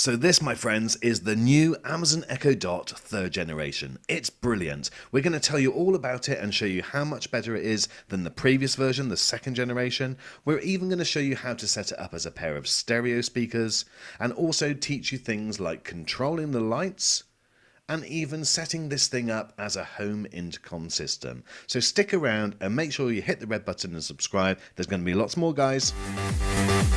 So this, my friends, is the new Amazon Echo Dot third generation. It's brilliant. We're going to tell you all about it and show you how much better it is than the previous version, the second generation. We're even going to show you how to set it up as a pair of stereo speakers and also teach you things like controlling the lights, and even setting this thing up as a home intercom system. So stick around and make sure you hit the red button and subscribe. There's going to be lots more guys.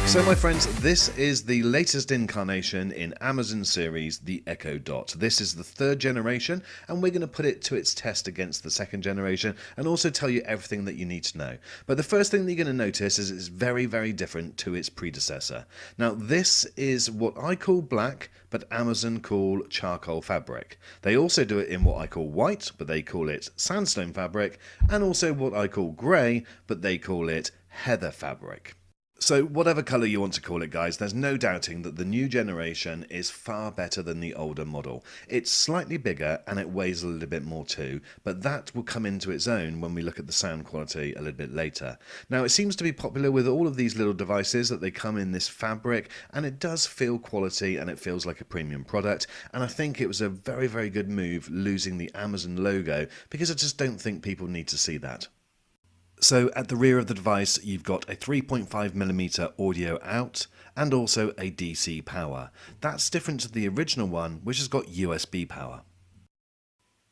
So my friends, this is the latest incarnation in Amazon series, the Echo Dot. This is the third generation and we're going to put it to its test against the second generation and also tell you everything that you need to know. But the first thing that you're going to notice is it's very, very different to its predecessor. Now this is what I call black, but Amazon call charcoal fabric. They also do it in what I call white, but they call it sandstone fabric, and also what I call grey, but they call it heather fabric. So whatever colour you want to call it guys, there's no doubting that the new generation is far better than the older model. It's slightly bigger and it weighs a little bit more too, but that will come into its own when we look at the sound quality a little bit later. Now it seems to be popular with all of these little devices that they come in this fabric and it does feel quality and it feels like a premium product and I think it was a very very good move losing the Amazon logo because I just don't think people need to see that. So at the rear of the device, you've got a 3.5mm audio out and also a DC power. That's different to the original one, which has got USB power.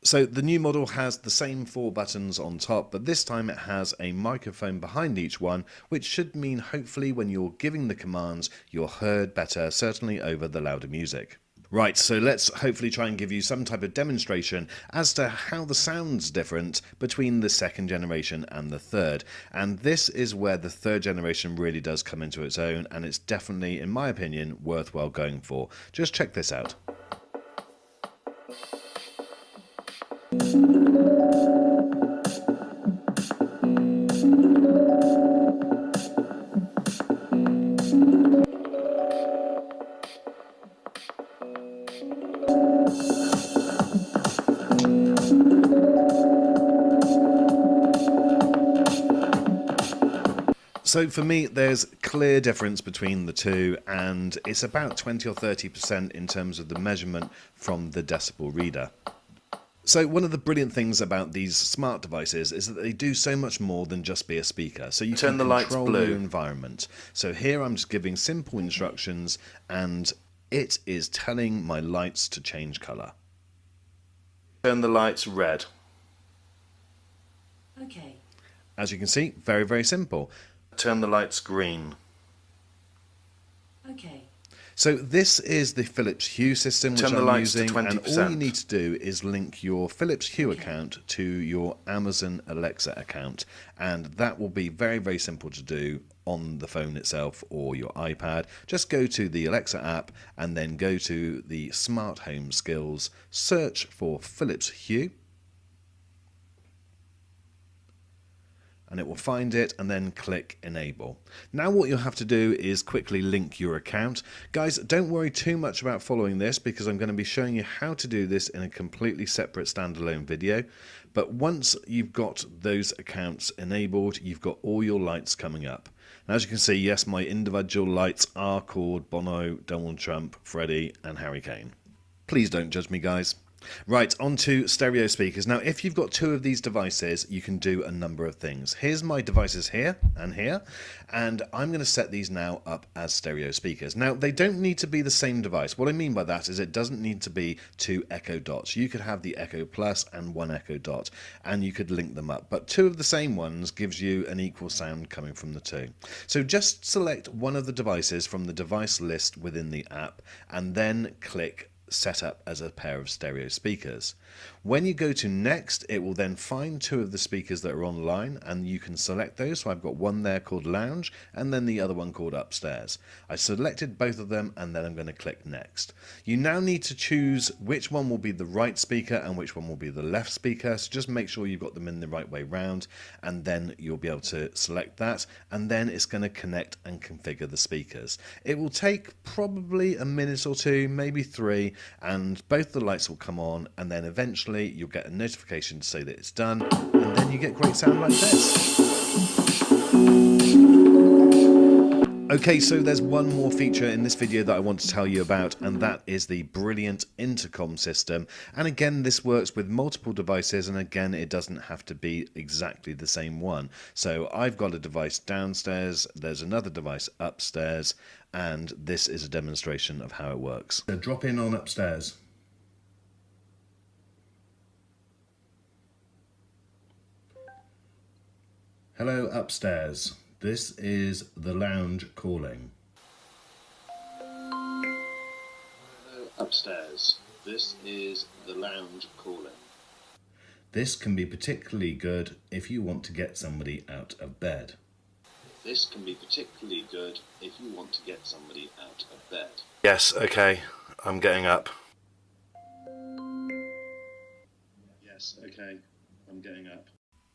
So the new model has the same four buttons on top, but this time it has a microphone behind each one, which should mean hopefully when you're giving the commands, you're heard better, certainly over the louder music. Right, so let's hopefully try and give you some type of demonstration as to how the sound's different between the second generation and the third. And this is where the third generation really does come into its own, and it's definitely, in my opinion, worthwhile going for. Just check this out. So for me, there's clear difference between the two, and it's about 20 or 30% in terms of the measurement from the decibel reader. So one of the brilliant things about these smart devices is that they do so much more than just be a speaker. So you Turn can the control lights blue. your environment. So here I'm just giving simple instructions and it is telling my lights to change color. Turn the lights red. Okay. As you can see, very, very simple. Turn the lights green. Okay. So this is the Philips Hue system which Turn the I'm lights to using and all you need to do is link your Philips Hue Okay. account to your Amazon Alexa account and that will be very very simple to do on the phone itself or your iPad. Just go to the Alexa app and then go to the smart home skills, search for Philips Hue and it will find it and then click enable. Now what you'll have to do is quickly link your account. Guys, don't worry too much about following this because I'm going to be showing you how to do this in a completely separate standalone video. But once you've got those accounts enabled, you've got all your lights coming up. And as you can see, yes, my individual lights are called Bono, Donald Trump, Freddie and Harry Kane. Please don't judge me, guys. Right, on to stereo speakers. Now, if you've got two of these devices, you can do a number of things. Here's my devices here and here, and I'm going to set these now up as stereo speakers. Now, they don't need to be the same device. What I mean by that is it doesn't need to be two Echo Dots. You could have the Echo Plus and one Echo Dot, and you could link them up. But two of the same ones gives you an equal sound coming from the two. So just select one of the devices from the device list within the app, and then click set up as a pair of stereo speakers. When you go to next, it will then find two of the speakers that are online and you can select those. So I've got one there called lounge and then the other one called upstairs. I selected both of them and then I'm going to click next. You now need to choose which one will be the right speaker and which one will be the left speaker. So just make sure you've got them in the right way round and then you'll be able to select that and then it's going to connect and configure the speakers. It will take probably a minute or two, maybe three, and both the lights will come on and then eventually you'll get a notification to say that it's done and then you get great sound like this. Okay, so there's one more feature in this video that I want to tell you about, and that is the brilliant intercom system. And again, this works with multiple devices, and again, it doesn't have to be exactly the same one. So I've got a device downstairs, there's another device upstairs, and this is a demonstration of how it works. So drop in on upstairs. Hello upstairs. This is the lounge calling. Upstairs. This is the lounge calling. This can be particularly good if you want to get somebody out of bed. This can be particularly good if you want to get somebody out of bed. Yes, okay. I'm getting up. Yes, okay. I'm getting up.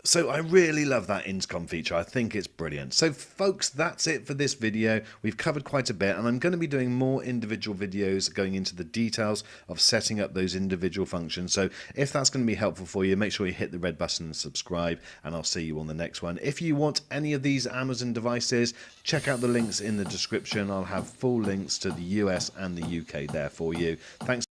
So I really love that intercom feature. I think it's brilliant. So folks, that's it for this video. We've covered quite a bit and I'm going to be doing more individual videos going into the details of setting up those individual functions. So if that's going to be helpful for you, make sure you hit the red button and subscribe and I'll see you on the next one. If you want any of these Amazon devices, check out the links in the description. I'll have full links to the US and the UK there for you. Thanks